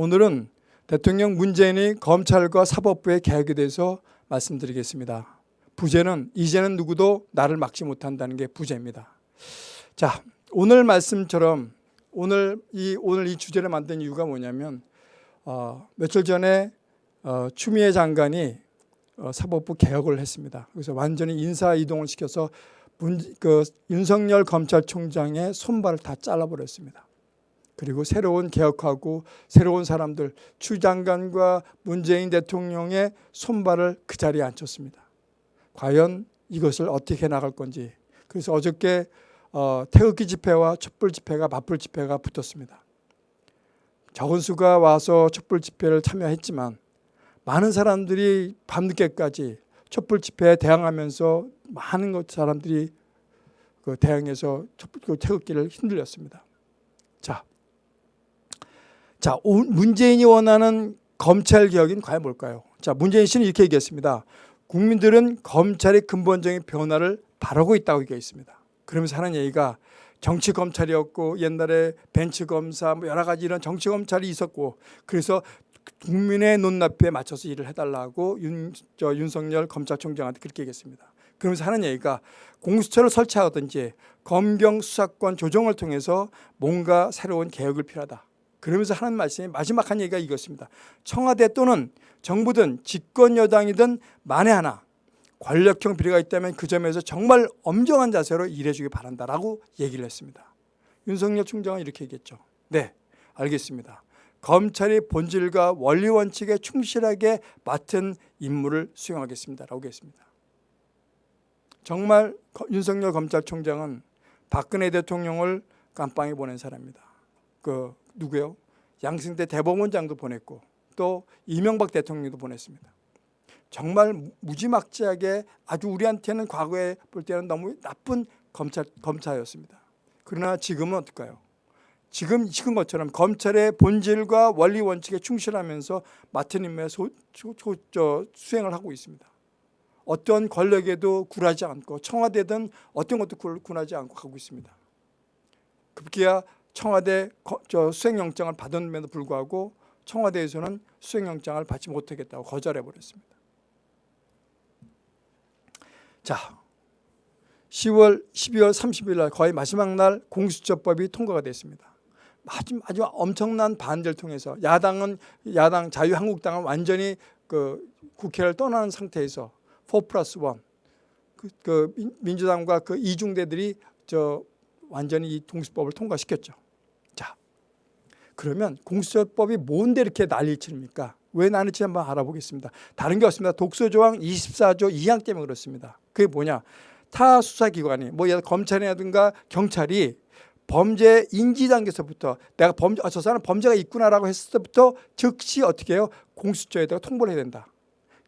오늘은 대통령 문재인이 검찰과 사법부의 개혁에 대해서 말씀드리겠습니다. 부제는 이제는 누구도 나를 막지 못한다는 게 부제입니다. 자, 오늘 말씀처럼 오늘 이 오늘 이 주제를 만든 이유가 뭐냐면 어, 며칠 전에 어, 추미애 장관이 어, 사법부 개혁을 했습니다. 그래서 완전히 인사 이동을 시켜서 문, 그 윤석열 검찰총장의 손발을 다 잘라버렸습니다. 그리고 새로운 개혁하고 새로운 사람들 추 장관과 문재인 대통령의 손발을 그 자리에 앉혔습니다. 과연 이것을 어떻게 나갈 건지 그래서 어저께 어, 태극기 집회와 촛불 집회가 맞불 집회가 붙었습니다. 적은 수가 와서 촛불 집회를 참여했지만 많은 사람들이 밤늦게까지 촛불 집회에 대항하면서 많은 사람들이 그 대항해서 그 태극기를 흔들렸습니다. 자, 자, 문재인이 원하는 검찰 개혁인 과연 뭘까요? 자, 문재인 씨는 이렇게 얘기했습니다. 국민들은 검찰의 근본적인 변화를 바라고 있다고 얘기했습니다. 그러면서 하는 얘기가 정치 검찰이었고 옛날에 벤치 검사 뭐 여러 가지 이런 정치 검찰이 있었고 그래서 국민의 눈높이에 맞춰서 일을 해달라고 윤, 저 윤석열 검찰총장한테 그렇게 얘기했습니다. 그러면서 하는 얘기가 공수처를 설치하든지 검경 수사권 조정을 통해서 뭔가 새로운 개혁을 필요하다. 그러면서 하는 말씀이 마지막 한 얘기가 이것입니다. 청와대 또는 정부든 집권 여당이든 만에 하나 권력형 비리가 있다면 그 점에서 정말 엄정한 자세로 일해주기 바란다라고 얘기를 했습니다. 윤석열 총장은 이렇게 얘기했죠. 네, 알겠습니다. 검찰이 본질과 원리 원칙에 충실하게 맡은 임무를 수행하겠습니다라고 했습니다. 정말 윤석열 검찰총장은 박근혜 대통령을 깜빵에 보낸 사람입니다. 그 누구요? 양승태 대법원장도 보냈고 또 이명박 대통령도 보냈습니다. 정말 무지막지하게 아주 우리한테는 과거에 볼 때는 너무 나쁜 검찰, 검사였습니다. 그러나 지금은 어떨까요? 지금 지금 것처럼 검찰의 본질과 원리 원칙에 충실하면서 맡은 임무에 소, 소, 소, 저, 수행을 하고 있습니다. 어떤 권력에도 굴하지 않고 청와대든 어떤 것도 굴하지 않고 가고 있습니다. 급기야 청와대 수행영장을 받았음에도 불구하고 청와대에서는 수행영장을 받지 못하겠다고 거절해버렸습니다. 자, 10월, 12월 30일 날 거의 마지막 날 공수처법이 통과가 됐습니다. 아주, 아주 엄청난 반대를 통해서 야당은 야당 자유한국당은 완전히 그 국회를 떠나는 상태에서 4 플러스 1 그, 그 민주당과 그 이중대들이 저 완전히 이 공수법을 통과시켰죠. 자, 그러면 공수처법이 뭔데 이렇게 난리를 칩니까? 왜 난리치 한번 알아보겠습니다. 다른 게 없습니다. 독소조항 24조 2항 때문에 그렇습니다. 그게 뭐냐? 타 수사기관이 뭐 검찰이라든가 경찰이 범죄 인지 단계에서부터 내가 범죄 아, 저 사람 범죄가 있구나라고 했을 때부터 즉시 어떻게 해요? 공수처에다가 통보를 해야 된다.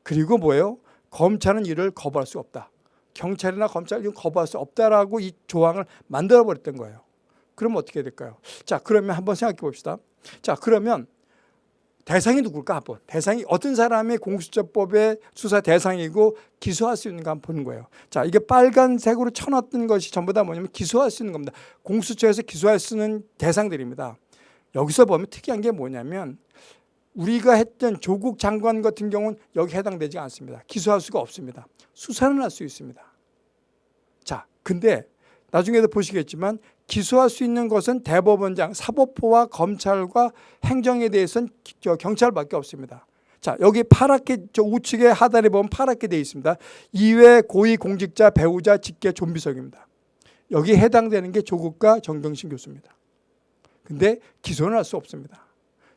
그리고 뭐예요? 검찰은 이를 거부할 수 없다. 경찰이나 검찰 이건 거부할 수 없다라고 이 조항을 만들어 버렸던 거예요. 그러면 어떻게 될까요? 자, 그러면 한번 생각해 봅시다. 자, 그러면 대상이 누굴까 한번 대상이 어떤 사람이 공수처법의 수사 대상이고 기소할 수 있는가 한번 보는 거예요 자 이게 빨간색으로 쳐놨던 것이 전부 다 뭐냐면 기소할 수 있는 겁니다 공수처에서 기소할 수 있는 대상들입니다 여기서 보면 특이한 게 뭐냐면 우리가 했던 조국 장관 같은 경우는 여기 해당되지 않습니다 기소할 수가 없습니다 수사는 할 수 있습니다 자 근데 나중에도 보시겠지만 기소할 수 있는 것은 대법원장, 사법부와 검찰과 행정에 대해서는 경찰밖에 없습니다. 자 여기 파랗게 저 우측에 하단에 보면 파랗게 되어 있습니다. 이외 고위공직자, 배우자, 직계, 좀비석입니다. 여기 해당되는 게 조국과 정경심 교수입니다. 근데 기소는 할 수 없습니다.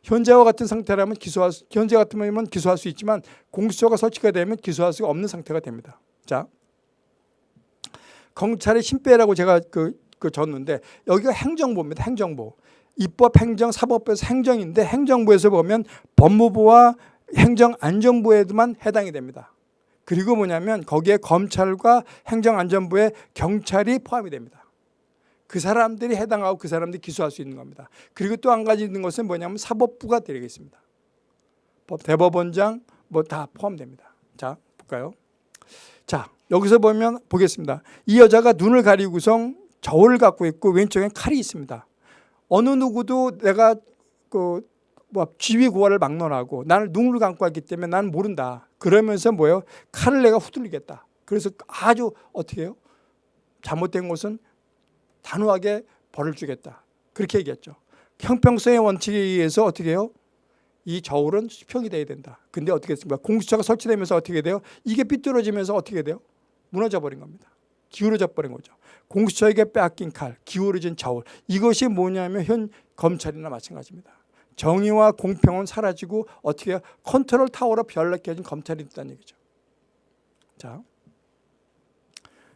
현재와 같은 상태라면 기소할 수, 현재 같으면 기소할 수 있지만 공수처가 설치가 되면 기소할 수가 없는 상태가 됩니다. 자, 검찰의 신배라고 제가 그, 그 줬는데 여기가 행정부입니다. 행정부. 입법, 행정, 사법부에서 행정인데 행정부에서 보면 법무부와 행정안전부에만 해당이 됩니다. 그리고 뭐냐면 거기에 검찰과 행정안전부에 경찰이 포함이 됩니다. 그 사람들이 해당하고 그 사람들이 기소할 수 있는 겁니다. 그리고 또 한 가지 있는 것은 뭐냐면 사법부가 되겠습니다. 대법원장 뭐 다 포함됩니다. 자 볼까요? 자 여기서 보면 보겠습니다. 이 여자가 눈을 가리고성 저울을 갖고 있고 왼쪽엔 칼이 있습니다. 어느 누구도 내가 그 뭐 지위 고하를 막론하고 나는 눈을 감고 왔기 때문에 나는 모른다. 그러면서 뭐예요? 칼을 내가 후들리겠다. 그래서 아주 어떻게 해요? 잘못된 것은 단호하게 벌을 주겠다. 그렇게 얘기했죠. 형평성의 원칙에 의해서 어떻게 해요? 이 저울은 수평이 돼야 된다. 근데 어떻게 했습니까? 공수처가 설치되면서 어떻게 돼요? 이게 삐뚤어지면서 어떻게 돼요? 무너져 버린 겁니다. 기울어져 버린 거죠. 공수처에게 빼앗긴 칼, 기울어진 저울. 이것이 뭐냐면 현 검찰이나 마찬가지입니다. 정의와 공평은 사라지고 어떻게? 컨트롤 타워로 변력해진 검찰이 됐다는 얘기죠. 자,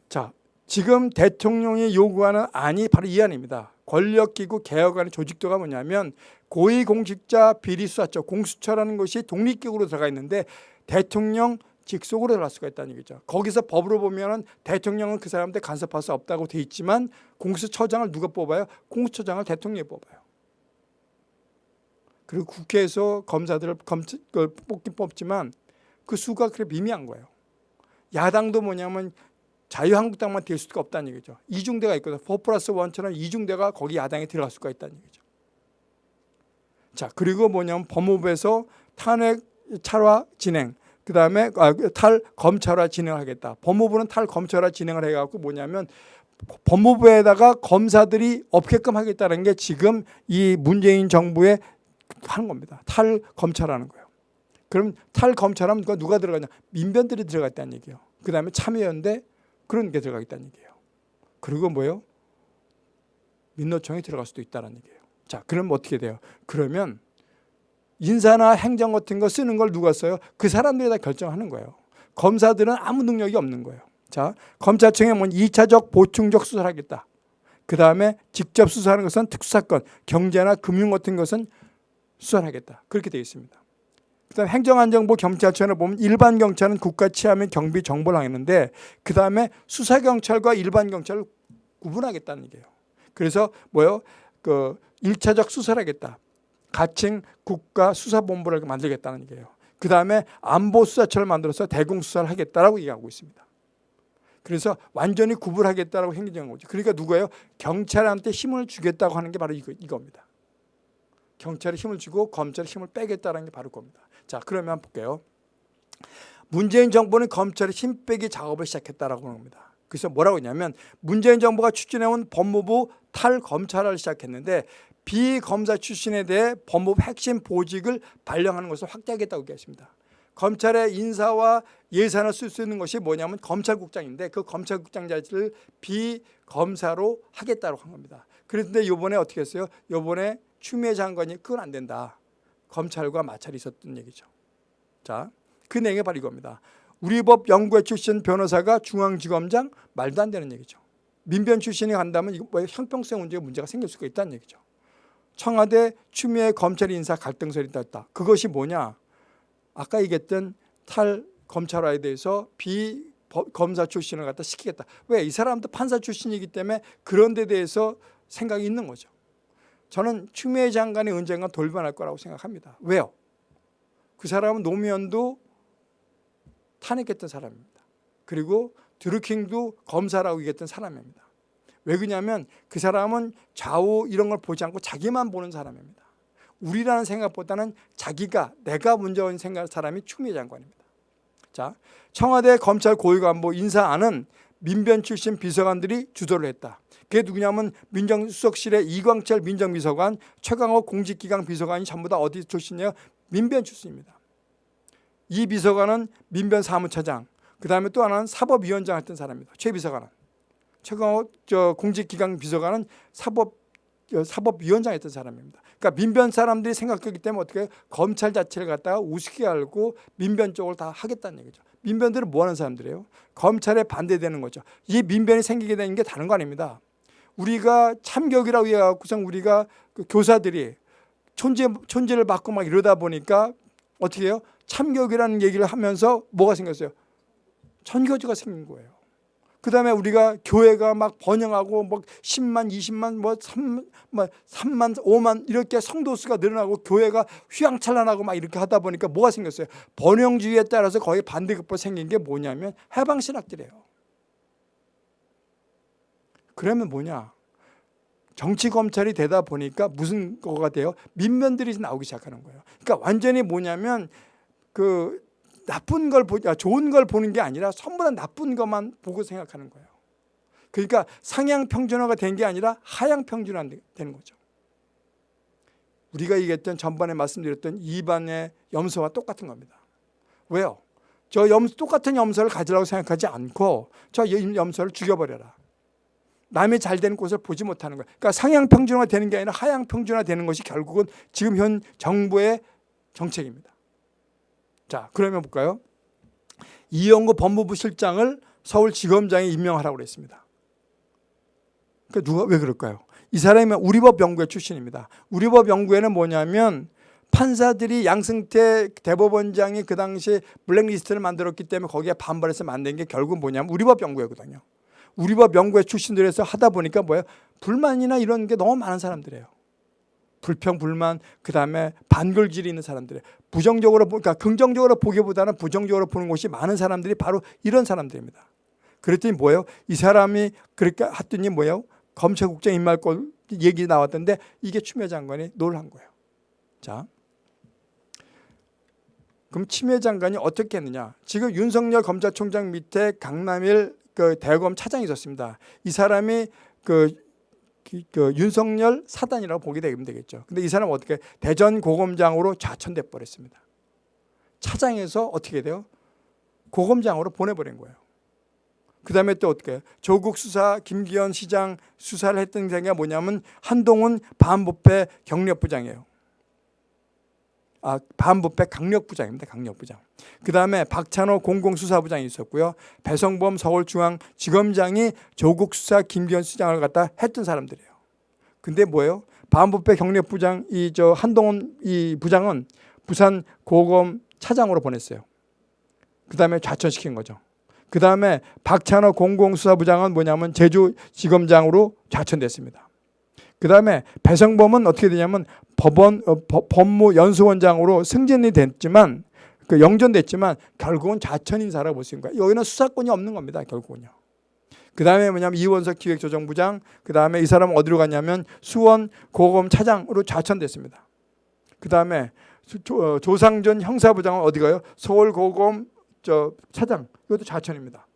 자 지금 대통령이 요구하는 안이 바로 이 안입니다. 권력기구 개혁안의 조직도가 뭐냐면 고위공직자 비리수사처 공수처라는 것이 독립기구로 들어가 있는데 대통령 직속으로 들어갈 수가 있다는 얘기죠. 거기서 법으로 보면 대통령은 그 사람한테 간섭할 수 없다고 돼 있지만 공수처장을 누가 뽑아요? 공수처장을 대통령이 뽑아요. 그리고 국회에서 검사들을 검, 그 뽑긴 뽑지만 그 수가 그렇게 미미한 거예요. 야당도 뭐냐면 자유한국당만 될 수가 없다는 얘기죠. 이중대가 있거든. 4 플러스 1처럼 이중대가 거기 야당에 들어갈 수가 있다는 얘기죠. 자 그리고 뭐냐면 법무부에서 탄핵 차화 진행 그 다음에 아, 탈 검찰화 진행하겠다. 법무부는 탈 검찰화 진행을 해갖고 뭐냐면 법무부에다가 검사들이 없게끔 하겠다는 게 지금 이 문재인 정부의 하는 겁니다. 탈 검찰하는 거예요. 그럼 탈 검찰하면 누가, 들어가냐? 민변들이 들어갔다는 얘기예요. 그 다음에 참여연대 그런 게 들어가겠다는 얘기예요. 그리고 뭐예요? 민노총이 들어갈 수도 있다는 얘기예요. 자, 그럼 어떻게 돼요? 그러면 인사나 행정 같은 거 쓰는 걸 누가 써요? 그 사람들이 다 결정하는 거예요. 검사들은 아무 능력이 없는 거예요. 자, 검찰청에 뭐 2차적 보충적 수사를 하겠다. 그 다음에 직접 수사하는 것은 특수사건, 경제나 금융 같은 것은 수사를 하겠다. 그렇게 되어 있습니다. 그 다음에 행정안정부 경찰청을 보면 일반 경찰은 국가 치안및 경비 정보를 하겠는데 그 다음에 수사 경찰과 일반 경찰을 구분하겠다는 얘기예요. 그래서 뭐요? 그 1차적 수사를 하겠다. 가칭 국가 수사본부를 만들겠다는 얘기예요. 그 다음에 안보수사처를 만들어서 대공수사를 하겠다라고 얘기하고 있습니다. 그래서 완전히 구분하겠다라고 행정한 거죠. 그러니까 누구예요? 경찰한테 힘을 주겠다고 하는 게 바로 이거, 이겁니다. 경찰에 힘을 주고 검찰에 힘을 빼겠다는 게 바로 겁니다. 자 그러면 볼게요. 문재인 정부는 검찰에 힘 빼기 작업을 시작했다라고 하는 겁니다. 그래서 뭐라고 했냐면 문재인 정부가 추진해온 법무부 탈검찰을 시작했는데 비검사 출신에 대해 법무부 핵심 보직을 발령하는 것을 확대하겠다고 얘기했습니다. 검찰의 인사와 예산을 쓸 수 있는 것이 뭐냐면 검찰국장인데 그 검찰국장 자리를 비검사로 하겠다고 한 겁니다. 그런데 이번에 어떻게 했어요? 이번에 추미애 장관이 그건 안 된다. 검찰과 마찰이 있었던 얘기죠. 자, 그 내용이 바로 이겁니다. 우리 법 연구회 출신 변호사가 중앙지검장 말도 안 되는 얘기죠. 민변 출신이 간다면 이거 뭐 형평성 문제가 문제가 생길 수가 있다는 얘기죠. 청와대 추미애 검찰 인사 갈등설이 있다. 그것이 뭐냐? 아까 얘기했던 탈 검찰화에 대해서 비 검사 출신을 갖다 시키겠다. 왜? 이 사람도 판사 출신이기 때문에 그런 데 대해서 생각이 있는 거죠. 저는 추미애 장관이 언젠가 돌변할 거라고 생각합니다. 왜요? 그 사람은 노무현도 탄핵했던 사람입니다. 그리고 드루킹도 검사라고 얘기했던 사람입니다. 왜 그러냐면 그 사람은 좌우 이런 걸 보지 않고 자기만 보는 사람입니다. 우리라는 생각보다는 자기가 내가 먼저 생각하는 사람이 추미애 장관입니다. 자, 청와대 검찰 고위 간부 인사안은 민변 출신 비서관들이 주도를 했다. 그게 누구냐면 민정수석실의 이광철 민정비서관, 최강호 공직기강 비서관이 전부 다 어디 출신이에요? 민변 출신입니다. 이 비서관은 민변 사무처장, 그 다음에 또 하나는 사법위원장 했던 사람입니다. 최 비서관은. 최강호 저 공직기강 비서관은 사법 사법위원장 했던 사람입니다. 그러니까 민변 사람들이 생각하기 때문에 어떻게 검찰 자체를 갖다가 우습게 알고 민변 쪽을 다 하겠다는 얘기죠. 민변들은 뭐 하는 사람들이에요? 검찰에 반대되는 거죠. 이 민변이 생기게 되는 게 다른 거 아닙니다. 우리가 참격이라고 해갖고서 우리가 그 교사들이 존재, 존재를 받고 막 이러다 보니까 어떻게 해요? 참격이라는 얘기를 하면서 뭐가 생겼어요? 전교조가 생긴 거예요. 그 다음에 우리가 교회가 막 번영하고 뭐 10만, 20만, 뭐 3, 뭐 3만, 5만 이렇게 성도수가 늘어나고 교회가 휘황찬란하고 막 이렇게 하다 보니까 뭐가 생겼어요? 번영주의에 따라서 거의 반대급부 생긴 게 뭐냐면 해방신학들이에요. 그러면 뭐냐? 정치 검찰이 되다 보니까 무슨 거가 돼요? 민면들이 나오기 시작하는 거예요. 그러니까 완전히 뭐냐면 그 나쁜 걸 보, 아, 좋은 걸 보는 게 아니라 전부 다 나쁜 것만 보고 생각하는 거예요. 그러니까 상향 평준화가 된 게 아니라 하향 평준화 되는 거죠. 우리가 얘기했던 전번에 말씀드렸던 2반의 염소와 똑같은 겁니다. 왜요? 저 염, 똑같은 염소를 가지라고 생각하지 않고 저 염소를 죽여버려라. 남이 잘 되는 곳을 보지 못하는 거예요. 그러니까 상향 평준화 되는 게 아니라 하향 평준화 되는 것이 결국은 지금 현 정부의 정책입니다. 자, 그러면 볼까요? 이영구 법무부 실장을 서울지검장에 임명하라고 그랬습니다. 그러니까 누가 왜 그럴까요? 이 사람이 우리법 연구회 출신입니다. 우리법 연구회는 뭐냐면 판사들이 양승태 대법원장이 그 당시에 블랙리스트를 만들었기 때문에 거기에 반발해서 만든 게 결국 뭐냐면 우리법 연구회거든요. 우리법 연구회 출신들에서 하다 보니까 뭐예요? 불만이나 이런 게 너무 많은 사람들이에요. 불평, 불만, 그 다음에 반글질이 있는 사람들이에요. 부정적으로, 그러니까 긍정적으로 보기보다는 부정적으로 보는 곳이 많은 사람들이 바로 이런 사람들입니다. 그랬더니 뭐예요? 이 사람이 그렇게 했더니 뭐예요? 검찰국장 임말권 얘기 나왔던데 이게 추미애 장관이 놀란 거예요. 자, 그럼 추미애 장관이 어떻게 했느냐? 지금 윤석열 검찰총장 밑에 강남일 그 대검 차장이 있었습니다. 이 사람이 그, 그 윤석열 사단이라고 보게 되면 되겠죠. 근데 이 사람은 어떻게 대전 고검장으로 좌천돼 버렸습니다. 차장에서 어떻게 돼요? 고검장으로 보내버린 거예요. 그 다음에 또 어떻게 조국 수사 김기현 시장 수사를 했던 게 뭐냐면 한동훈 반부패 경력부장이에요. 아, 반부패 강력부장입니다. 강력부장. 그 다음에 박찬호 공공수사부장이 있었고요. 배성범 서울중앙지검장이 조국 수사 김기현 수장을 갖다 했던 사람들이에요. 근데 뭐예요? 반부패 경력부장 이 저 한동훈 이 부장은 부산 고검 차장으로 보냈어요. 그 다음에 좌천시킨 거죠. 그 다음에 박찬호 공공수사부장은 뭐냐면 제주지검장으로 좌천됐습니다. 그 다음에 배성범은 어떻게 되냐면 법원 어, 법무연수원장으로 승진이 됐지만 그 영전됐지만 결국은 좌천 인사라고 볼 수 있는 거예요. 여기는 수사권이 없는 겁니다. 결국은요. 그 다음에 뭐냐면 이원석 기획조정부장 그 다음에 이 사람은 어디로 갔냐면 수원 고검 차장으로 좌천됐습니다. 그 다음에 어, 조상전 형사부장은 어디 가요? 서울 고검 저 차장 이것도 좌천입니다.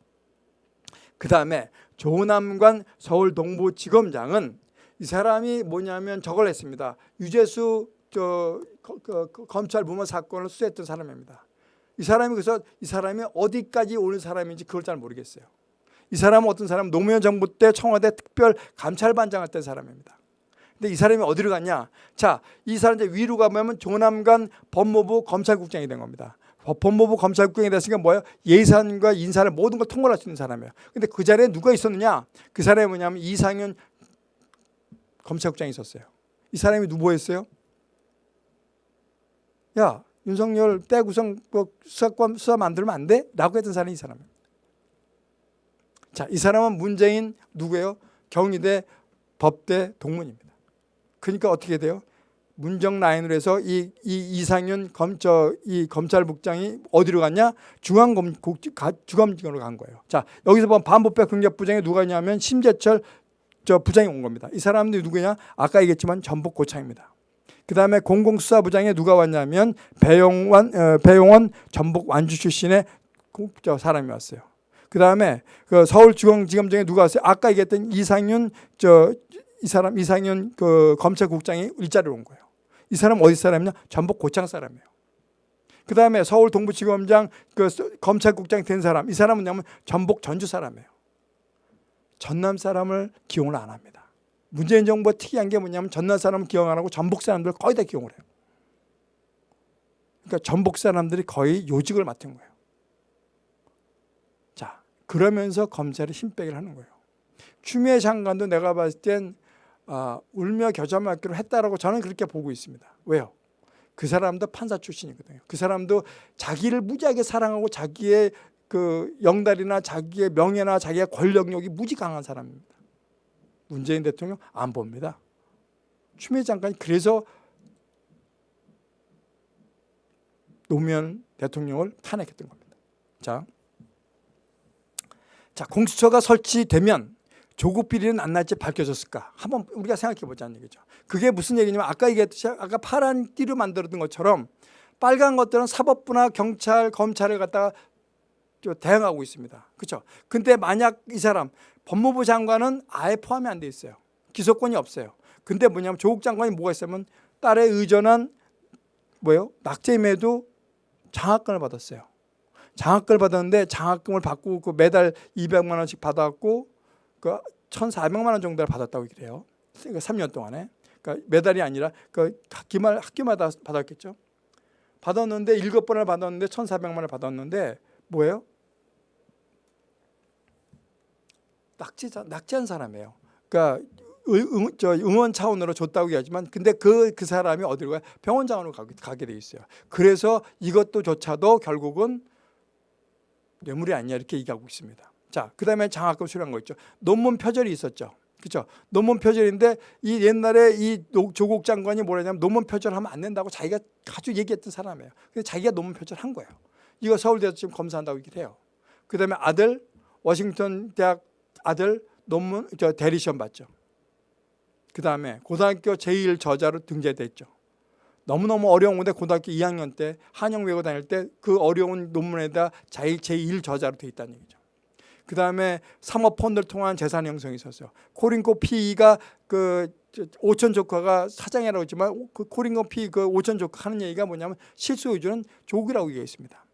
그 다음에 조남관 서울 동부지검장은 이 사람이 뭐냐면 저걸 했습니다. 유재수 저 그, 그, 검찰 무마 사건을 수사했던 사람입니다. 이 사람이 그래서 이 사람이 어디까지 오는 사람인지 그걸 잘 모르겠어요. 이 사람은 어떤 사람 노무현 정부 때 청와대 특별 감찰반장 했던 사람입니다. 근데 이 사람이 어디로 갔냐? 자, 이 사람 이제 위로 가면 조남관 법무부 검찰국장이 된 겁니다. 법무부 검찰국장이 됐으니까 뭐예요? 예산과 인사를 모든 걸 통과할 수 있는 사람이에요. 근데 그 자리에 누가 있었느냐? 그 사람이 뭐냐면 이상윤 검찰국장이 있었어요. 이 사람이 누구였어요? 야 윤석열 떼구성 뭐 수사권 수사 만들면 안 돼? 라고 했던 사람이 이 사람이에요. 자, 이 사람은 문재인 누구예요? 경희대 법대 동문입니다. 그러니까 어떻게 돼요? 문정 라인으로 해서 이, 이 이상윤 검저 이 검찰국장이 어디로 갔냐? 중앙검 주검으로 간 거예요. 자, 여기서 보면 반부패 긍력부장에 누가 있냐면 심재철 저 부장이 온 겁니다. 이 사람들이 누구냐? 아까 얘기했지만 전북 고창입니다. 그 다음에 공공수사부장에 누가 왔냐면 배용원, 어, 배용원 전북 완주 출신의 저 사람이 왔어요. 그 다음에 그 서울중앙지검장에 누가 왔어요? 아까 얘기했던 이상윤 저 이 사람 이상윤 그 검찰국장이 일자리로 온 거예요. 이 사람 어디 사람이냐? 전북 고창 사람이에요. 그 다음에 서울 동부지검장 그 검찰국장 된 사람 이 사람은 뭐냐면 전북 전주 사람이에요. 전남 사람을 기용을 안 합니다. 문재인 정부가 특이한 게 뭐냐면 전남 사람을 기용 안 하고 전북 사람들 거의 다 기용을 해요. 그러니까 전북 사람들이 거의 요직을 맡은 거예요. 자, 그러면서 검찰이 힘 빼기를 하는 거예요. 추미애 장관도 내가 봤을 땐 아, 울며 겨자 맞기로 했다라고 저는 그렇게 보고 있습니다. 왜요? 그 사람도 판사 출신이거든요. 그 사람도 자기를 무지하게 사랑하고 자기의 그 영달이나 자기의 명예나 자기의 권력력이 무지 강한 사람입니다. 문재인 대통령 안 봅니다. 추미애 장관이 그래서 노무현 대통령을 탄핵했던 겁니다. 자, 자 공수처가 설치되면 조국 비리는 안 날지 밝혀졌을까? 한번 우리가 생각해 보자는 얘기죠. 그게 무슨 얘기냐면 아까 얘기했듯이 아까 파란 띠로 만들었던 것처럼 빨간 것들은 사법부나 경찰, 검찰을 갖다가 저 대응하고 있습니다. 그렇죠? 근데 만약 이 사람 법무부 장관은 아예 포함이 안 돼 있어요. 기소권이 없어요. 근데 뭐냐면 조국 장관이 뭐가 있으면 딸에 의존한 뭐예요? 낙제임에도 장학금을 받았어요. 장학금을 받았는데 장학금을 받고 그 매달 200만 원씩 받았고 그 1,400만 원 정도를 받았다고 그래요. 그러니까 3년 동안에. 그러니까 매달이 아니라 그 학기말 학기마다 받았겠죠. 받았는데 일곱 번을 받았는데 1,400만 원을 받았는데 뭐예요? 낙지자 낙지한 사람이에요. 그러니까 응, 저 응원 차원으로 줬다고 얘기하지만 근데 그, 그 사람이 어디로 가요? 병원장으로 가게, 가게 돼 있어요. 그래서 이것도 조차도 결국은 뇌물이 아니냐 이렇게 얘기하고 있습니다. 자, 그 다음에 장학금 수령한 거 있죠. 논문 표절이 있었죠. 그렇죠. 논문 표절인데 이 옛날에 이 조국 장관이 뭐라냐면 논문 표절하면 안 된다고 자기가 아주 얘기했던 사람이에요. 근데 자기가 논문 표절한 거예요. 이거 서울대에서 지금 검사한다고 얘기를 해요. 그 다음에 아들 워싱턴 대학 아들 논문 저 대리 시험 봤죠. 그 다음에 고등학교 제1 저자로 등재됐죠. 너무너무 어려운 건데 고등학교 2학년 때 한영 외고 다닐 때 그 어려운 논문에다 자기 제1 저자로 돼 있다는 얘기죠. 그 다음에 사모펀드를 통한 재산 형성이 있었어요. 코링코 피가 그 오천 조카가 사장이라고 했지만 그 코링코 피그 오천 조카 하는 얘기가 뭐냐면 실수 의주는 조국이라고 얘기했습니다.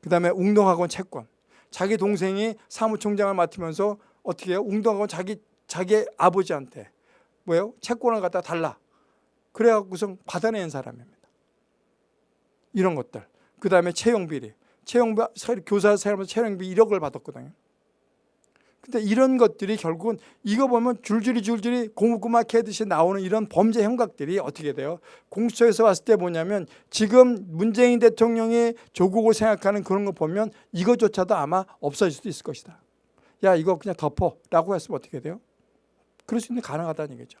그 다음에 웅동학원 채권. 자기 동생이 사무총장을 맡으면서 어떻게 해요? 웅동학원 자기 자기 아버지한테 뭐예요? 채권을 갖다 달라. 그래갖고서 받아낸 사람입니다. 이런 것들. 그 다음에 채용비리. 채용비, 교사 사람에서 채용비 1억을 받았거든요. 근데 이런 것들이 결국은 이거 보면 줄줄이 줄줄이 고무고막 해듯이 나오는 이런 범죄 형각들이 어떻게 돼요? 공수처에서 봤을 때 뭐냐면 지금 문재인 대통령이 조국을 생각하는 그런 거 보면 이것조차도 아마 없어질 수도 있을 것이다. 야 이거 그냥 덮어 라고 했으면 어떻게 돼요? 그럴 수 있는 가능하다는 얘기죠.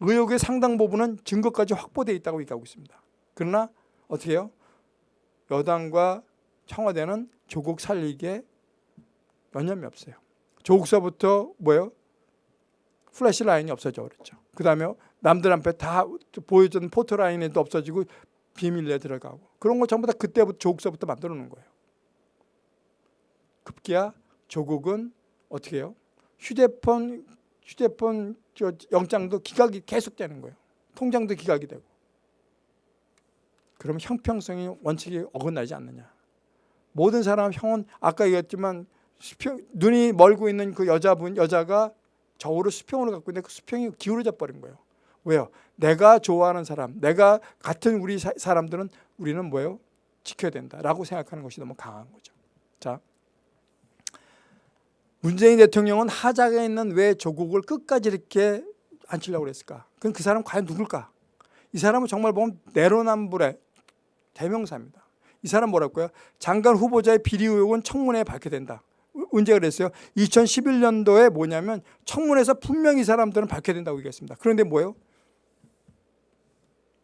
의혹의 상당 부분은 증거까지 확보되어 있다고 얘기하고 있습니다. 그러나 어떻게 해요? 여당과 청와대는 조국 살리기에 여념이 없어요. 조국서부터 뭐예요? 플래시 라인이 없어져 버렸죠. 그 다음에 남들 앞에 다 보여주는 포토 라인도 없어지고 비밀리에 들어가고 그런 거 전부 다 그때부터 조국서부터 만들어 놓은 거예요. 급기야 조국은 어떻게 해요? 휴대폰 휴대폰 저 영장도 기각이 계속되는 거예요. 통장도 기각이 되고. 그럼 형평성이 원칙이 어긋나지 않느냐. 모든 사람 형은 아까 얘기했지만 수평, 눈이 멀고 있는 그 여자분 여자가 저울을 수평으로 갖고 있는데 그 수평이 기울어져 버린 거예요. 왜요? 내가 좋아하는 사람, 내가 같은 우리 사, 사람들은 우리는 뭐예요? 지켜야 된다라고 생각하는 것이 너무 강한 거죠. 자, 문재인 대통령은 하자가 있는 왜 조국을 끝까지 이렇게 앉히려고 그랬을까? 그럼 그 사람 과연 누굴까? 이 사람은 정말 보면 내로남불의 대명사입니다. 이 사람 뭐랄까요? 장관 후보자의 비리 의혹은 청문회에 밝혀된다. 언제 그랬어요? 2011년도에 뭐냐면 청문회에서 분명히 이 사람들은 밝혀야 된다고 얘기했습니다. 그런데 뭐예요?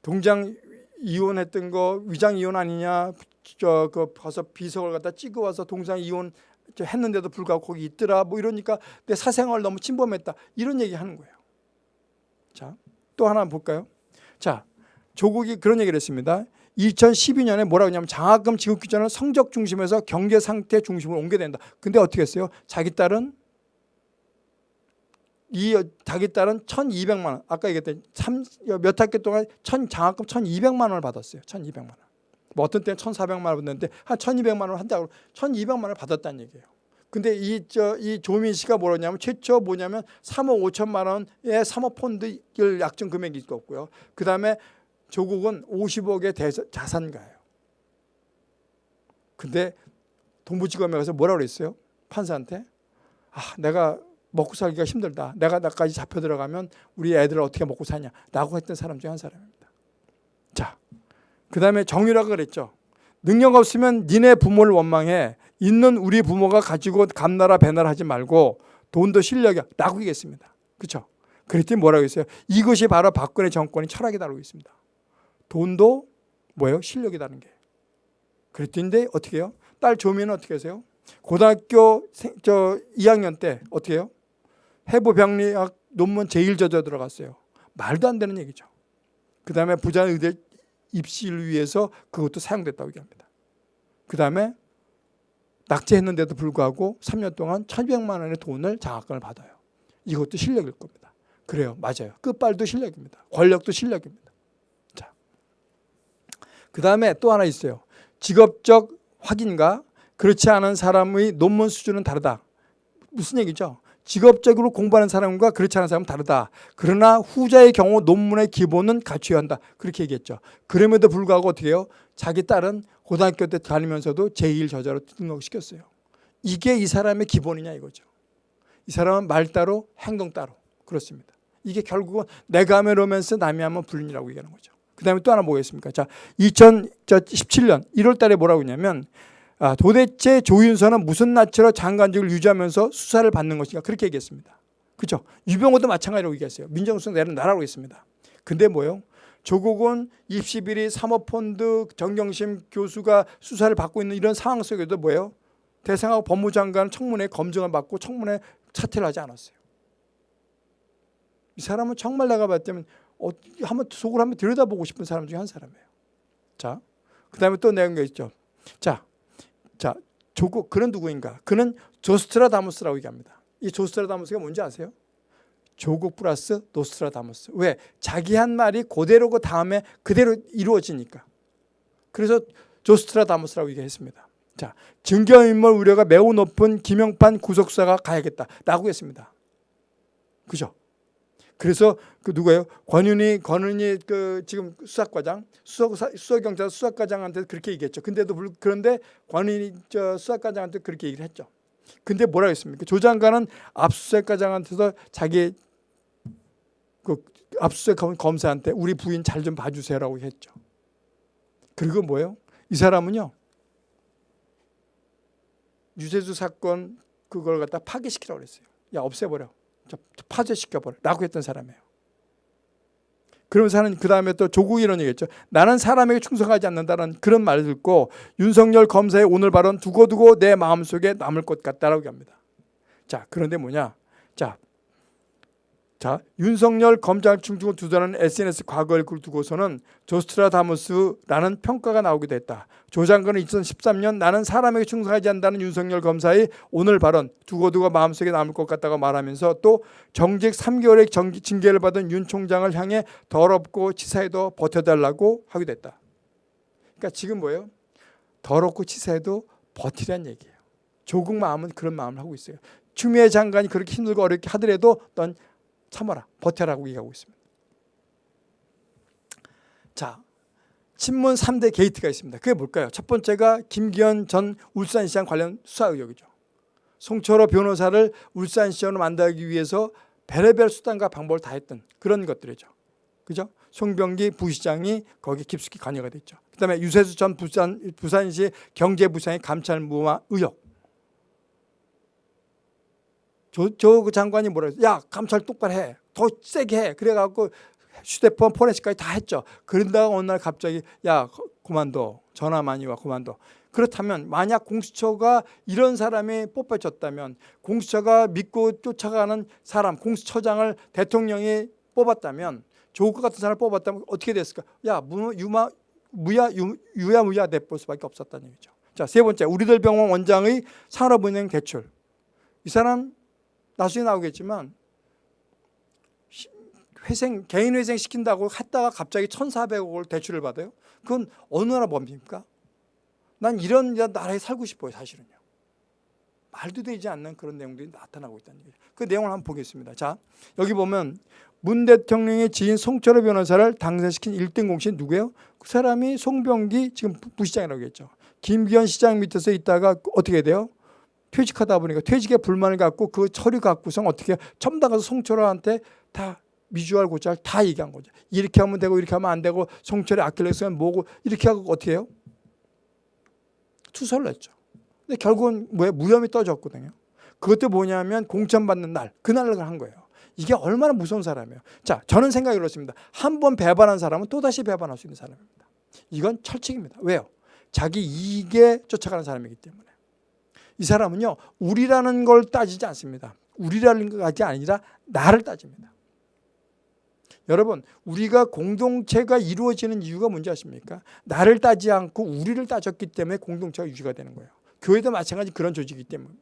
동장 이혼했던 거 위장 이혼 아니냐? 저그 가서 비석을 갖다 찍어 와서 동장 이혼 했는데도 불구하고 거기 있더라. 뭐 이러니까 내 사생활 너무 침범했다. 이런 얘기 하는 거예요. 자, 또 하나 볼까요? 자, 조국이 그런 얘기를 했습니다. 2012년에 뭐라고 하냐면 장학금 지급 규정을 성적 중심에서 경제 상태 중심으로 옮겨야 된다. 근데 어떻게 했어요? 자기 딸은 이 자기 딸은 1,200만 원. 아까 얘기했던 몇 학기 동안 천 장학금 1,200만 원을 받았어요. 1,200만 원. 뭐 어떤 때는 1,400만 원 받는데 한 1,200만 원 한다고 1,200만 원을 받았다는 얘기예요. 근데 이 저 이 조민 씨가 뭐냐면 최초 뭐냐면 3억 5천만 원의 사모 펀드 약정 금액이 있었고요. 그다음에 조국은 50억의 대자, 자산가예요. 근데 동부지검에 가서 뭐라고 그랬어요? 판사한테 아 내가 먹고 살기가 힘들다. 내가 나까지 잡혀 들어가면 우리 애들 어떻게 먹고 사냐 라고 했던 사람 중에 한 사람입니다. 자, 그 다음에 정유라가 그랬죠. 능력 없으면 니네 부모를 원망해. 있는 우리 부모가 가지고 감나라 배나라 하지 말고 돈도 실력이야. 라고 얘기했습니다. 그렇죠? 그랬더니 뭐라고 했어요? 이것이 바로 박근혜 정권의 철학이다라고 했습니다. 돈도 뭐예요? 실력이라는 게. 그랬더니 어떻게 해요? 딸 조민은 어떻게 하세요? 고등학교 생, 저 2학년 때 어떻게 해요? 해부병리학 논문 제일 저자 들어갔어요. 말도 안 되는 얘기죠. 그 다음에 부산 의대 입시를 위해서 그것도 사용됐다고 얘기합니다. 그 다음에 낙제했는데도 불구하고 3년 동안 1200만 원의 돈을 장학금을 받아요. 이것도 실력일 겁니다. 그래요. 맞아요. 끝발도 실력입니다. 권력도 실력입니다. 자. 그 다음에 또 하나 있어요. 직업적 확인과 그렇지 않은 사람의 논문 수준은 다르다. 무슨 얘기죠? 직업적으로 공부하는 사람과 그렇지 않은 사람은 다르다. 그러나 후자의 경우 논문의 기본은 갖춰야 한다. 그렇게 얘기했죠. 그럼에도 불구하고 어떻게 해요? 자기 딸은 고등학교 때 다니면서도 제1저자로 등록시켰어요. 이게 이 사람의 기본이냐 이거죠. 이 사람은 말 따로 행동 따로 그렇습니다. 이게 결국은 내가 하면 로맨스 남이 하면 불륜이라고 얘기하는 거죠. 그 다음에 또 하나 뭐겠습니까? 자, 2017년 1월 달에 뭐라고 했냐면 아, 도대체 조윤선은 무슨 낯으로 장관직을 유지하면서 수사를 받는 것인가 그렇게 얘기했습니다. 그죠? 유병호도 마찬가지라고 얘기했어요. 민정수석 내는 나라고 했습니다. 근데 뭐요? 조국은 입시비리 사모펀드 정경심 교수가 수사를 받고 있는 이런 상황 속에도 뭐예요? 대상하고 법무장관 청문회 검증을 받고 청문회 차퇴를 하지 않았어요. 이 사람은 정말 내가 때는 어, 한번 속을 한번 들여다보고 싶은 사람 중에 한 사람이에요. 자, 그 다음에 또 내용이 있죠. 자, 자, 조국 그는 누구인가? 그는 조스트라다무스라고 얘기합니다. 이 조스트라다무스가 뭔지 아세요? 조국 플러스 노스트라다무스. 왜? 자기 한 말이 그대로 그 다음에 그대로 이루어지니까. 그래서 조스트라다무스라고 얘기했습니다. 자, 증거인멸 우려가 매우 높은 김영판 구속사가 가야겠다 라고 했습니다. 그죠? 그래서 그 누구예요? 권윤희 권은희 그 지금 수사과장 수석 수석경찰 수사과장한테 그렇게 얘기했죠. 근데도 불, 그런데 권은희 저 수사과장한테 그렇게 얘기를 했죠. 근데 뭐라고 했습니까? 조 장관은 압수수색과장한테서 자기 그 압수수색 검사한테 우리 부인 잘 좀 봐주세요라고 했죠. 그리고 뭐예요? 이 사람은요 유재수 사건 그걸 갖다 파기시키라고 그랬어요. 야 없애버려. 파쇄시켜버려 라고 했던 사람이에요. 그러면서 하는 그 다음에 또 조국이 이런 얘기했죠. 나는 사람에게 충성하지 않는다는 그런 말을 듣고 윤석열 검사의 오늘 발언 두고두고 내 마음속에 남을 것 같다라고 합니다. 자 그런데 뭐냐. 자 자, 윤석열 검찰 충중을 두자는 SNS 과거를 두고서는 조스트라다무스라는 평가가 나오기도 했다. 조 장관은 2013년 나는 사람에게 충성하지 않는다는 윤석열 검사의 오늘 발언 두고두고 마음속에 남을 것 같다고 말하면서 또 정직 3개월의 정기, 징계를 받은 윤 총장을 향해 더럽고 치사해도 버텨달라고 하기도 했다. 그러니까 지금 뭐예요? 더럽고 치사해도 버티란 얘기예요. 조국 마음은 그런 마음을 하고 있어요. 추미애 장관이 그렇게 힘들고 어렵게 하더라도 넌 참아라. 버텨라고 얘기하고 있습니다. 자 친문 3대 게이트가 있습니다. 그게 뭘까요? 첫 번째가 김기현 전 울산시장 관련 수사 의혹이죠. 송철호 변호사를 울산시장으로 만들기 위해서 별의별 수단과 방법을 다 했던 그런 것들이죠. 그죠? 송병기 부시장이 거기 깊숙이 관여가 됐죠. 그 다음에 유세수 전 부산, 부산시 경제부장의 감찰 무마 의혹 저, 저 장관이 뭐라 했어? 야, 감찰 똑바로 해. 더 세게 해. 그래갖고 휴대폰 포렌식까지 다 했죠. 그런다가 어느 날 갑자기 야, 그만둬. 전화 많이 와, 그만둬. 그렇다면 만약 공수처가 이런 사람이 뽑혀졌다면 공수처가 믿고 쫓아가는 사람, 공수처장을 대통령이 뽑았다면 조국 같은 사람을 뽑았다면 어떻게 됐을까? 야, 무, 유마, 무야, 유, 유야 무야 내볼 수밖에 없었다는 얘기죠. 자, 세 번째, 우리들 병원 원장의 산업은행 대출. 이 사람 나중에 나오겠지만 회생 개인 회생 시킨다고 했다가 갑자기 1,400억을 대출을 받아요. 그건 어느 나라 법입니까? 난 이런 나라에 살고 싶어요, 사실은요. 말도 되지 않는 그런 내용들이 나타나고 있다는 얘기죠. 그 내용을 한번 보겠습니다. 자, 여기 보면 문 대통령의 지인 송철호 변호사를 당선시킨 1등 공신 누구예요? 그 사람이 송병기 지금 부시장이라고 했죠. 김기현 시장 밑에서 있다가 어떻게 돼요? 퇴직하다 보니까 퇴직에 불만을 갖고 그 처리 갖고서 어떻게 첨단 가서 송철호한테 다 미주알 고짤 다 얘기한 거죠. 이렇게 하면 되고 이렇게 하면 안 되고 송철의 아킬레스건 뭐고 이렇게 하고 어떻게 해요? 투서를 냈죠. 근데 결국은 뭐야 무혐의 떠졌거든요. 그것도 뭐냐면 공천받는 날 그날을 한 거예요. 이게 얼마나 무서운 사람이에요. 자, 저는 생각이 그렇습니다. 한 번 배반한 사람은 또다시 배반할 수 있는 사람입니다. 이건 철칙입니다. 왜요? 자기 이익에 쫓아가는 사람이기 때문에. 이 사람은요 우리라는 걸 따지지 않습니다. 우리라는 것이 아니라 나를 따집니다. 여러분 우리가 공동체가 이루어지는 이유가 뭔지 아십니까? 나를 따지 않고 우리를 따졌기 때문에 공동체가 유지가 되는 거예요. 교회도 마찬가지 그런 조직이기 때문에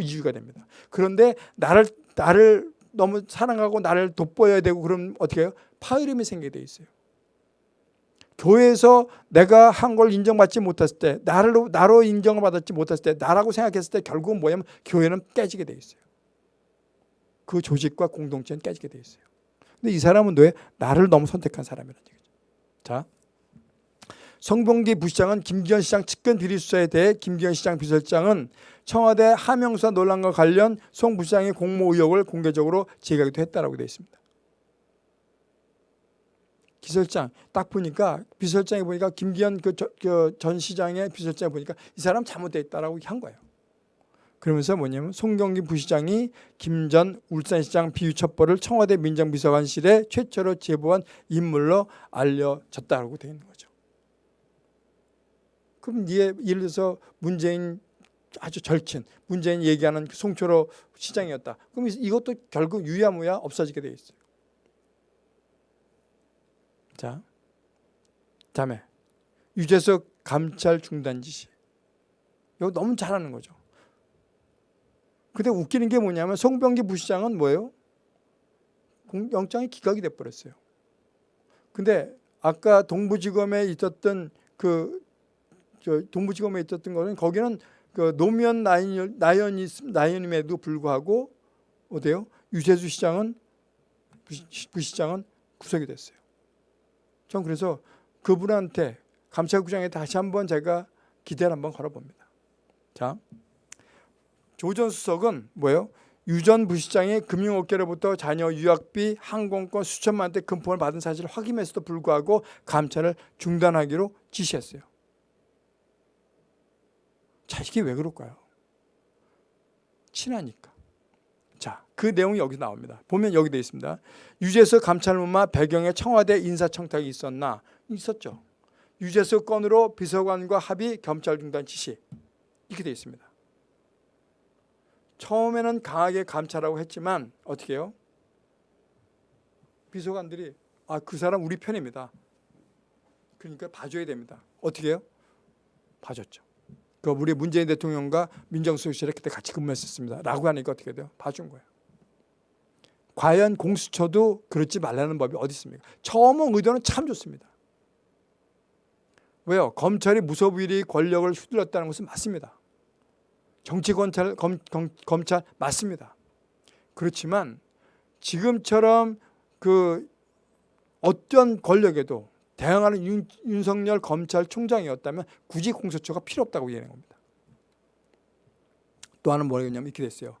이유가 됩니다. 그런데 나를 나를 너무 사랑하고 나를 돋보여야 되고 그럼 어떻게 해요? 파열음이 생기게 돼 있어요. 교회에서 내가 한 걸 인정받지 못했을 때 나로 나로 인정을 받았지 못했을 때 나라고 생각했을 때 결국은 뭐냐면 교회는 깨지게 돼 있어요. 그 조직과 공동체는 깨지게 돼 있어요. 근데 이 사람은 왜 나를 너무 선택한 사람이라는 얘기죠. 자, 성봉기 부시장은 김기현 시장 측근 비리 수사에 대해 김기현 시장 비서장은 청와대 하명수사 논란과 관련 송 부시장의 공모 의혹을 공개적으로 제기하기도 했다라고 되어 있습니다. 기설장 딱 보니까 비서장이 보니까 김기현 그전 그 시장의 비서장 보니까 이 사람 잘못됐다라고 한 거예요. 그러면서 뭐냐면 송경기 부시장이 김 전 울산시장 비유첩보를 청와대 민정비서관실에 최초로 제보한 인물로 알려졌다고 되어 있는 거죠. 그럼 이에 예를 들어서 문재인 아주 절친, 문재인 얘기하는 그 송철호 시장이었다. 그럼 이것도 결국 유야무야 없어지게 되어 있어요. 자, 다음에 유재석 감찰 중단 지시. 이거 너무 잘하는 거죠. 근데 웃기는 게 뭐냐면 송병기 부시장은 뭐예요? 영장이 기각이 돼버렸어요. 근데 아까 동부지검에 있었던 그 동부지검에 있었던 거는 거기는 그 노무현 나연, 나연이, 나연임에도 불구하고 어때요? 유재수 시장은 부시 장은 구속이 됐어요. 전 그래서 그분한테 감찰국장에 다시 한번 제가 기대를 한번 걸어봅니다. 자, 조전 수석은 뭐예요? 유전 부시장이 금융업계로부터 자녀 유학비, 항공권 수천만 대 금품을 받은 사실을 확인했음에도 불구하고 감찰을 중단하기로 지시했어요. 자, 이게 왜 그럴까요? 친하니까. 자, 그 내용이 여기 나옵니다. 보면 여기 되어 있습니다. 유재석 감찰문마 배경에 청와대 인사청탁이 있었나? 있었죠. 유재석 건으로 비서관과 합의 검찰 중단 지시. 이렇게 되어 있습니다. 처음에는 강하게 감찰하고 했지만 어떻게 해요? 비서관들이 아 그 사람 우리 편입니다. 그러니까 봐줘야 됩니다. 어떻게 해요? 봐줬죠. 그 우리 문재인 대통령과 민정수석실에 그때 같이 근무했었습니다. 라고 하니까 어떻게 돼요? 봐준 거예요. 과연 공수처도 그렇지 말라는 법이 어디 있습니까? 처음은 의도는 참 좋습니다. 왜요? 검찰이 무소불위 권력을 휘둘렀다는 것은 맞습니다. 정치 검찰, 검, 검, 검찰 맞습니다. 그렇지만 지금처럼 그 어떤 권력에도 대항하는 윤, 윤석열 검찰총장이었다면 굳이 공수처가 필요 없다고 얘기하는 겁니다. 또 하나는 뭐냐면 이렇게 됐어요.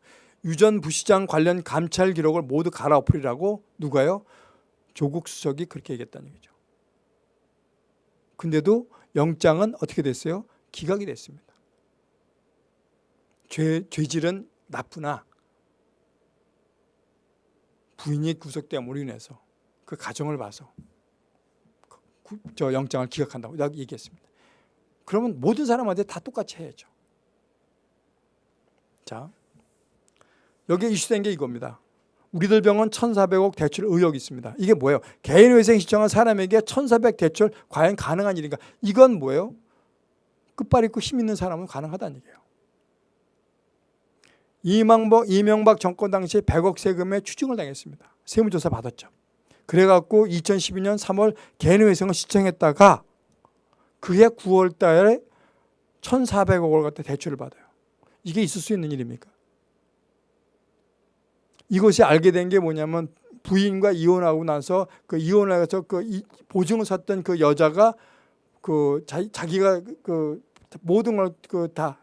유전 부시장 관련 감찰 기록을 모두 갈아엎으리라고 누가요? 조국 수석이 그렇게 얘기했다는 얘기죠. 근데도 영장은 어떻게 됐어요? 기각이 됐습니다. 죄, 죄질은 나쁘나 부인이 구속됨으로 인해서 그 가정을 봐서 그, 저 영장을 기각한다고 얘기했습니다. 그러면 모든 사람한테 다 똑같이 해야죠. 자, 여기 이슈된 게 이겁니다. 우리들 병원 1,400억 대출 의혹이 있습니다. 이게 뭐예요? 개인회생 신청한 사람에게 1,400 대출 과연 가능한 일인가? 이건 뭐예요? 끝발 있고 힘 있는 사람은 가능하다는 얘기예요. 이명박, 이명박 정권 당시 100억 세금에 추징을 당했습니다. 세무조사 받았죠. 그래갖고 2012년 3월 개인회생을 시청했다가 그해 9월 달에 1,400억을 갖다 대출을 받아요. 이게 있을 수 있는 일입니까? 이것이 알게 된 게 뭐냐면 부인과 이혼하고 나서 그 이혼을 해서 그 보증을 샀던 그 여자가 그 자기, 가 그 모든 걸 그 다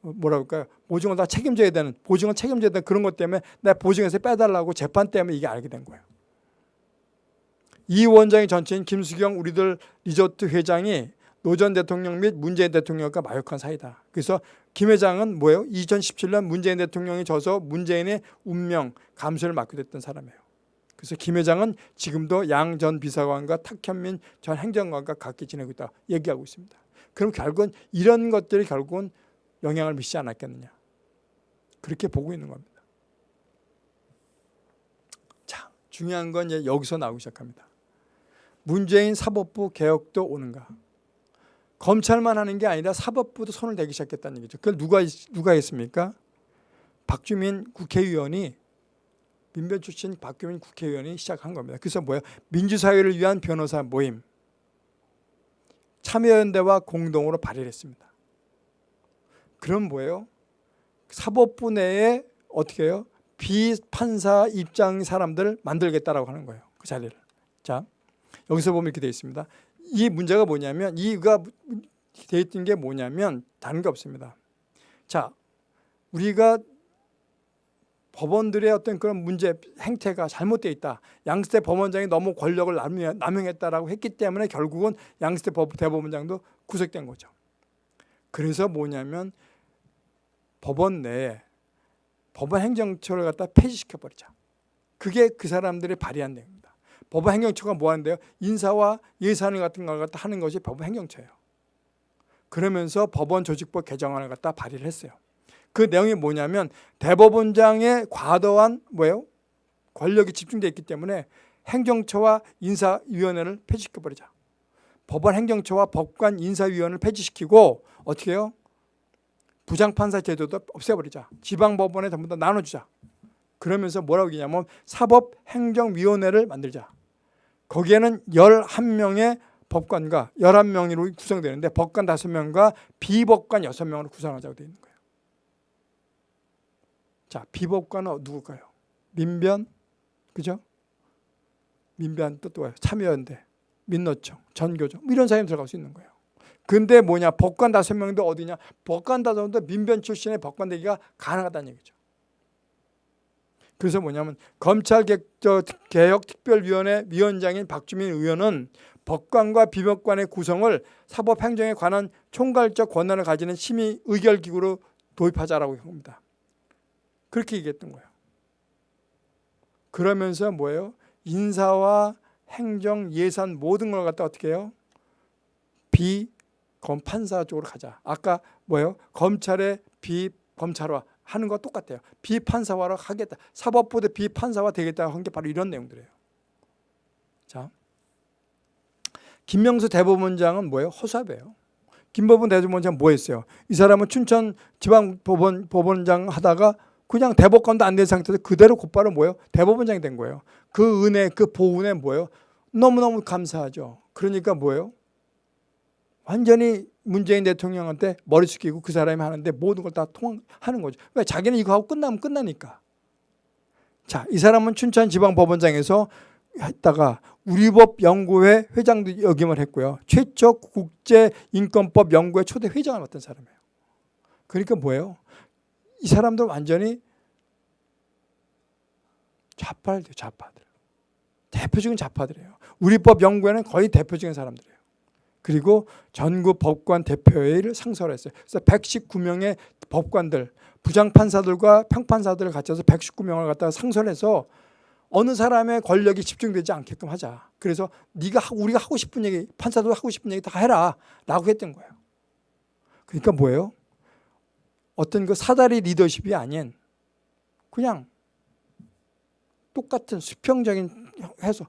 뭐라 그럴까요? 보증을 다 책임져야 되는 보증을 책임져야 되는 그런 것 때문에 내 보증에서 빼달라고 재판 때문에 이게 알게 된 거예요. 이 원장의 전처인 김수경 우리들 리조트 회장이 노 전 대통령 및 문재인 대통령과 막역한 사이다. 그래서 김 회장은 뭐예요? 2017년 문재인 대통령이 저서 문재인의 운명 감수를 맡게 됐던 사람이에요. 그래서 김 회장은 지금도 양 전 비서관과 탁현민 전 행정관과 같이 지내고 있다 얘기하고 있습니다. 그럼 결국은 이런 것들이 결국은 영향을 미치지 않았겠느냐. 그렇게 보고 있는 겁니다. 자, 중요한 건 이제 여기서 나오기 시작합니다. 문재인 사법부 개혁도 오는가? 검찰만 하는 게 아니라 사법부도 손을 대기 시작했다는 얘기죠. 그걸 누가 누가 했습니까? 박주민 국회의원이 민변 출신 박주민 국회의원이 시작한 겁니다. 그래서 뭐예요? 민주사회를 위한 변호사 모임 참여연대와 공동으로 발의를 했습니다. 그럼 뭐예요? 사법부 내에 어떻게 해요? 비판사 입장 사람들 만들겠다라고 하는 거예요. 그 자리를. 자, 여기서 보면 이렇게 되어 있습니다. 이 문제가 뭐냐면 이가 되어 있던 게 뭐냐면 다른 게 없습니다. 자, 우리가 법원들의 어떤 그런 문제 행태가 잘못되어 있다. 양스태 법원장이 너무 권력을 남용했다라고 했기 때문에 결국은 양스태 대법원장도 구속된 거죠. 그래서 뭐냐면 법원 내에 법원 행정처를 갖다 폐지시켜 버리자. 그게 그 사람들이 발의한 내용입니다. 법원 행정처가 뭐 하는데요? 인사와 예산을 같은 걸 갖다 하는 것이 법원 행정처예요. 그러면서 법원 조직법 개정안을 갖다 발의를 했어요. 그 내용이 뭐냐면 대법원장의 과도한 뭐예요? 권력이 집중되어 있기 때문에 행정처와 인사위원회를 폐지시켜버리자. 법원 행정처와 법관 인사위원회를 폐지시키고 어떻게 해요? 부장판사 제도도 없애버리자. 지방법원에 전부 다 나눠주자. 그러면서 뭐라고 얘기냐면 사법행정위원회를 만들자. 거기에는 11명의 법관과 11명으로 구성되는데 법관 5명과 비법관 6명으로 구성하자고 되어 있는 거예요. 자, 비법관은 누굴까요? 민변, 그죠? 민변 또 또요. 참여연대, 민노총, 전교조 뭐 이런 사람이 들어갈 수 있는 거예요. 근데 뭐냐? 법관 다섯 명도 어디냐? 법관 다섯 명도 민변 출신의 법관 되기가 가능하다는 얘기죠. 그래서 뭐냐면 검찰개혁특별위원회 위원장인 박주민 의원은 법관과 비법관의 구성을 사법행정에 관한 총괄적 권한을 가지는 심의 의결기구로 도입하자라고 합니다. 그렇게 얘기했던 거예요. 그러면서 뭐예요? 인사와 행정, 예산 모든 걸 갖다 어떻게 해요? 비검판사 쪽으로 가자. 아까 뭐예요? 검찰의 비검찰화 하는 거 똑같아요. 비판사화로 하겠다. 사법부도 비판사화 되겠다 한 게 바로 이런 내용들이에요. 자, 김명수 대법원장은 뭐예요? 허수아비예요. 김법원 대법원장 뭐 했어요? 이 사람은 춘천 지방법원 법원장 하다가 그냥 대법관도 안 된 상태에서 그대로 곧바로 뭐예요? 대법원장이 된 거예요. 그 은혜, 그 보은에 뭐예요? 너무너무 감사하죠. 그러니까 뭐예요? 완전히 문재인 대통령한테 머리 숙이고 그 사람이 하는데 모든 걸 다 통하는 거죠. 왜? 자기는 이거 하고 끝나면 끝나니까. 자, 이 사람은 춘천지방법원장에서 했다가 우리법 연구회 회장도 역임을 했고요. 최초 국제인권법 연구회 초대 회장을 맡은 사람이에요. 그러니까 뭐예요? 이 사람들 완전히 좌파들 좌파들. 대표적인 좌파들이에요. 우리법 연구회는 거의 대표적인 사람들이에요. 그리고 전국 법관 대표회의를 상설했어요. 그래서 119명의 법관들, 부장판사들과 평판사들을 갖춰서 119명을 갖다가 상설해서 어느 사람의 권력이 집중되지 않게끔 하자. 그래서 네가 우리가 하고 싶은 얘기, 판사도 하고 싶은 얘기 다 해라 라고 했던 거예요. 그러니까 뭐예요? 어떤 그 사다리 리더십이 아닌 그냥 똑같은 수평적인 해서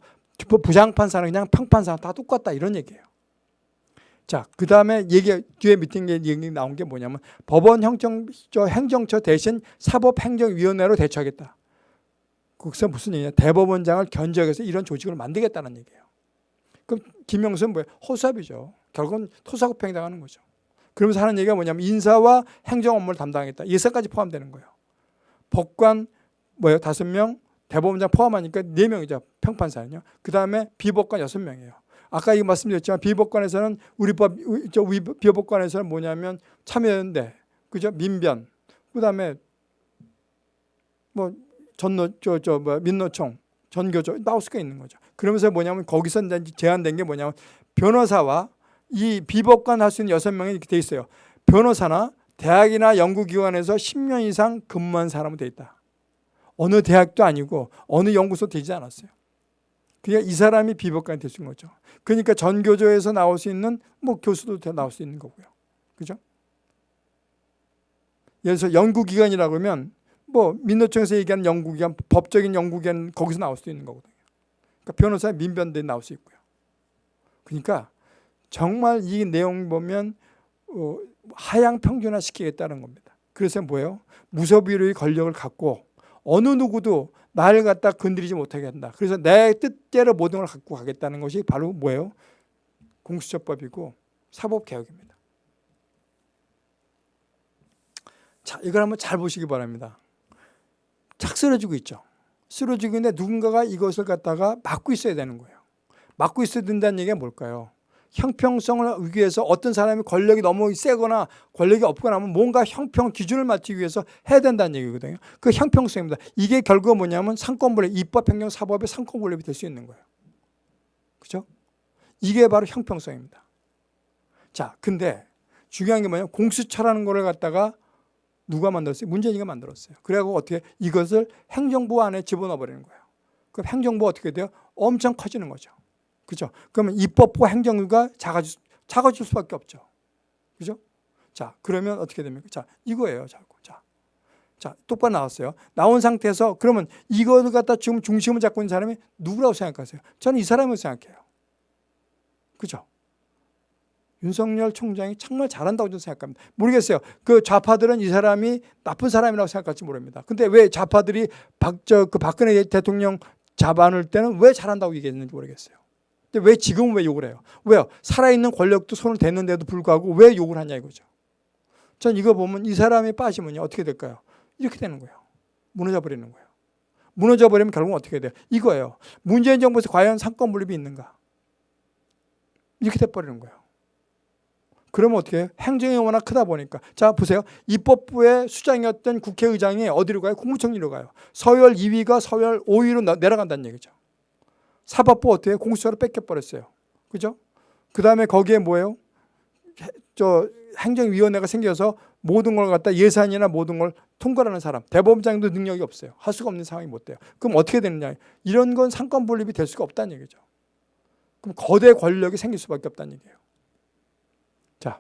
부장판사는 그냥 평판사 다 똑같다 이런 얘기예요. 자, 그 다음에 얘기 뒤에 미팅 얘기 나온 게 뭐냐면 법원 행정처, 행정처 대신 사법행정위원회로 대처하겠다. 거기서 무슨 얘기냐? 대법원장을 견적해서 이런 조직을 만들겠다는 얘기예요. 그럼 김영수는 뭐예요? 허수아비죠. 결국은 토사구팽 당하는 거죠. 그러면서 하는 얘기가 뭐냐면 인사와 행정 업무를 담당하겠다. 예사까지 포함되는 거예요. 법관 뭐예요? 다섯 명, 대법원장 포함하니까 네 명이죠. 평판사는요. 그 다음에 비법관 여섯 명이에요. 아까 이 말씀드렸지만 비법관에서는 우리 법, 저 비법관에서는 뭐냐면 참여연대, 그죠? 민변, 그 다음에 뭐 전노, 저, 저, 뭐 민노총, 전교조 나올 수가 있는 거죠. 그러면서 뭐냐면 거기서 제한된 게 뭐냐면 변호사와 이 비법관 할 수 있는 여섯 명이 이렇게 돼 있어요. 변호사나 대학이나 연구기관에서 10년 이상 근무한 사람은 돼 있다. 어느 대학도 아니고 어느 연구소 되지 않았어요. 그러니까 이 사람이 수 있는 거죠. 그러니까 전교조에서 나올 수 있는 뭐 교수도 나올 수 있는 거고요. 그죠? 예를 들어서 연구기관이라고 하면 뭐 민노총에서 얘기하는 연구기관, 법적인 연구기관 거기서 나올 수도 있는 거거든요. 그러니까 변호사 민변대 나올 수 있고요. 그러니까 정말 이 내용 보면 어, 하향 평준화 시키겠다는 겁니다. 그래서 뭐예요? 무소비료의 권력을 갖고 어느 누구도 나를 갖다 건드리지 못하게 한다. 그래서 내 뜻대로 모든 걸 갖고 가겠다는 것이 바로 뭐예요? 공수처법이고 사법개혁입니다. 자, 이걸 한번 잘 보시기 바랍니다. 착 쓰러지고 있죠. 쓰러지고 있는데 누군가가 이것을 갖다가 막고 있어야 되는 거예요. 막고 있어야 된다는 얘기가 뭘까요? 형평성을 위해서 어떤 사람이 권력이 너무 세거나 권력이 없거나 하면 뭔가 형평 기준을 맞추기 위해서 해야 된다는 얘기거든요. 그 형평성입니다. 이게 결국 뭐냐면 상권분립, 입법, 행정, 사법의 상권분립이 될 수 있는 거예요. 그죠? 이게 바로 형평성입니다. 자, 근데 중요한 게 뭐냐면 공수처라는 거를 갖다가 누가 만들었어요? 문재인이가 만들었어요. 그래갖고 어떻게 이것을 행정부 안에 집어넣어 버리는 거예요. 그럼 행정부가 어떻게 돼요? 엄청 커지는 거죠. 그죠? 그러면 입법부 행정부가 작아질, 작아질 수밖에 없죠. 그죠? 자, 그러면 어떻게 됩니까? 자, 이거예요. 자, 자, 자, 똑바로 나왔어요. 나온 상태에서 그러면 이거를 갖다 지금 중심을 잡고 있는 사람이 누구라고 생각하세요? 저는 이 사람을 생각해요. 그죠? 윤석열 총장이 정말 잘한다고 저는 생각합니다. 모르겠어요. 그 좌파들은 이 사람이 나쁜 사람이라고 생각할지 모릅니다. 근데 왜 좌파들이 박, 저, 그 박근혜 대통령 잡아놓을 때는 왜 잘한다고 얘기했는지 모르겠어요. 근데 왜 지금은 왜 욕을 해요? 왜요? 살아있는 권력도 손을 댔는데도 불구하고 왜 욕을 하냐 이거죠. 전 이거 보면 이 사람이 빠지면요. 어떻게 될까요? 이렇게 되는 거예요. 무너져 버리는 거예요. 무너져 버리면 결국은 어떻게 돼요? 이거예요. 문재인 정부에서 과연 상권 분립이 있는가? 이렇게 돼 버리는 거예요. 그러면 어떻게 해요? 행정이 워낙 크다 보니까. 자, 보세요. 입법부의 수장이었던 국회의장이 어디로 가요? 국무총리로 가요. 서열 2위가 서열 5위로 내려간다는 얘기죠. 사법부 어떻게? 공수처로 뺏겨버렸어요. 그죠? 그 다음에 거기에 뭐예요? 저 행정위원회가 생겨서 모든 걸 갖다 예산이나 모든 걸 통과하는 사람. 대법원장도 능력이 없어요. 할 수가 없는 상황이 못 돼요. 그럼 어떻게 되느냐. 이런 건 상권 분립이 될 수가 없다는 얘기죠. 그럼 거대 권력이 생길 수밖에 없다는 얘기예요. 자,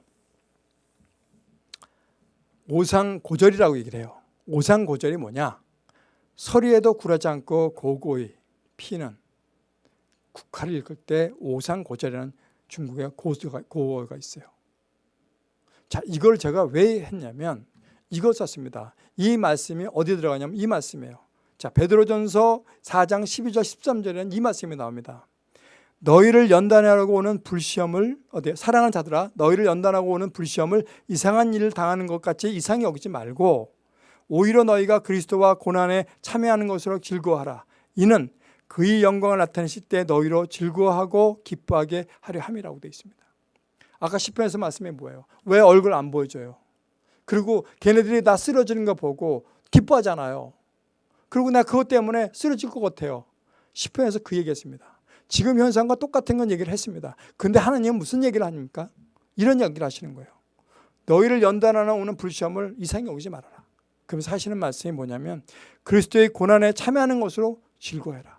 오상고절이라고 얘기를 해요. 오상고절이 뭐냐? 서리에도 굴하지 않고 고고히 피는 국화를 읽을 때 오상고절이라는 중국의 고어가, 고어가 있어요. 자, 이걸 제가 왜 했냐면 이걸 썼습니다. 이 말씀이 어디 들어가냐면 이 말씀이에요. 자, 베드로전서 4장 12절 13절에는 이 말씀이 나옵니다. 너희를 연단하려고 오는 불시험을 어디 사랑하는 자들아 너희를 연단하고 오는 불시험을 이상한 일을 당하는 것 같이 이상히 여기지 말고 오히려 너희가 그리스도와 고난에 참여하는 것으로 즐거워하라. 이는 그의 영광을 나타내실 때 너희로 즐거워하고 기뻐하게 하려 함이라고 되어 있습니다. 아까 10편에서 말씀이 뭐예요? 왜 얼굴 안 보여줘요? 그리고 걔네들이 나 쓰러지는 거 보고 기뻐하잖아요. 그리고 나 그것 때문에 쓰러질 것 같아요. 10편에서 그 얘기했습니다. 지금 현상과 똑같은 건 얘기를 했습니다. 근데 하나님은 무슨 얘기를 하십니까? 이런 얘기를 하시는 거예요. 너희를 연단하나 오는 불시험을 이상히 오지 말아라. 그러면서 하시는 말씀이 뭐냐면 그리스도의 고난에 참여하는 것으로 즐거워해라.